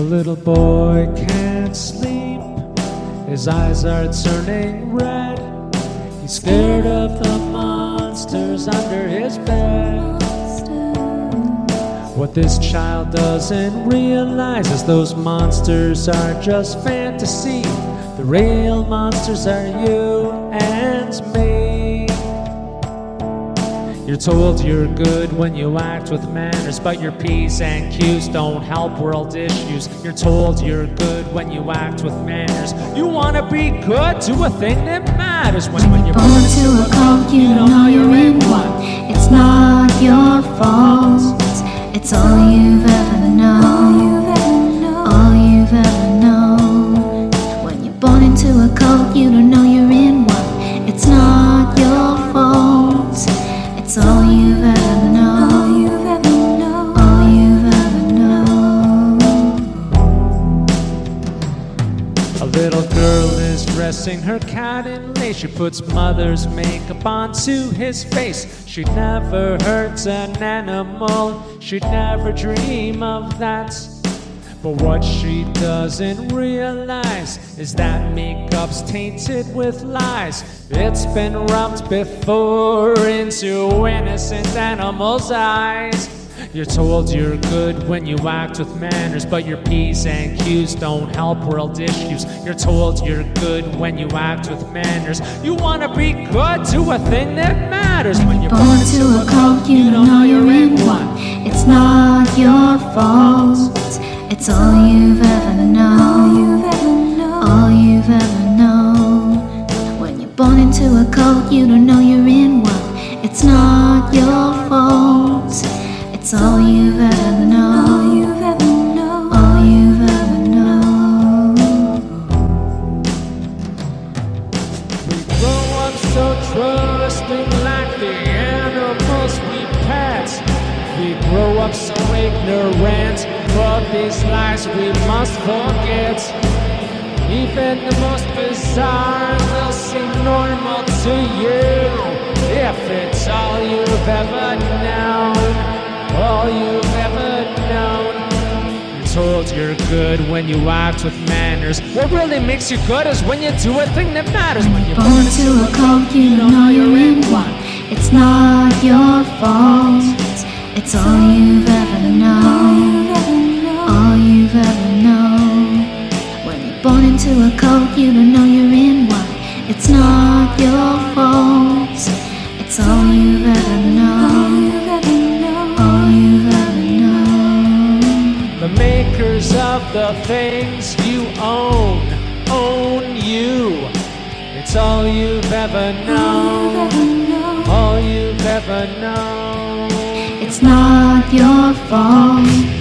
A little boy can't sleep, his eyes are turning red. He's scared of the monsters under his bed. What this child doesn't realize is those monsters are just fantasy. The real monsters are you and me. You're told you're good when you act with manners, but your P's and Q's don't help world issues. You're told you're good when you act with manners. You wanna be good, do a thing that matters. When, when you're Born into a cult, you don't know you're in one. It's not your fault. It's all you've ever known. All you've ever known. When you're born into a cult, you don't know you're dressing her cat in lace. She puts mother's makeup onto his face. She'd never hurts an animal. She'd never dream of that. But what she doesn't realize is that makeup's tainted with lies. It's been rubbed before into innocent animals' eyes. You're told you're good when you act with manners, but your P's and Q's don't help world issues. You're told you're good when you act with manners. You wanna be good, do a thing that matters. When you're Born to a cult, you don't know you're in one. It's not your fault. It's all you've ever known. All you've ever known. When you're born into a cult, you don't know you're in one. It's not your fault. It's all you've ever known. All you've ever known. We grow up so trusting like the grow up so ignorant, but these lies we must forget. Even the most bizarre will seem normal to you if it's all you've ever known. All you've ever known. You're told you're good when you act with manners. What really makes you good is when you do a thing that matters. When you're Born to a cult, you know you're in one. It's not your fault. It's all you've ever known. All you've ever known. When you're born into a cult, you don't know you're in one. It's not your fault. It's all you've ever known. All you've ever known. The makers of the things you own, own you. It's all you've ever known, all you've ever known. It's not your fault.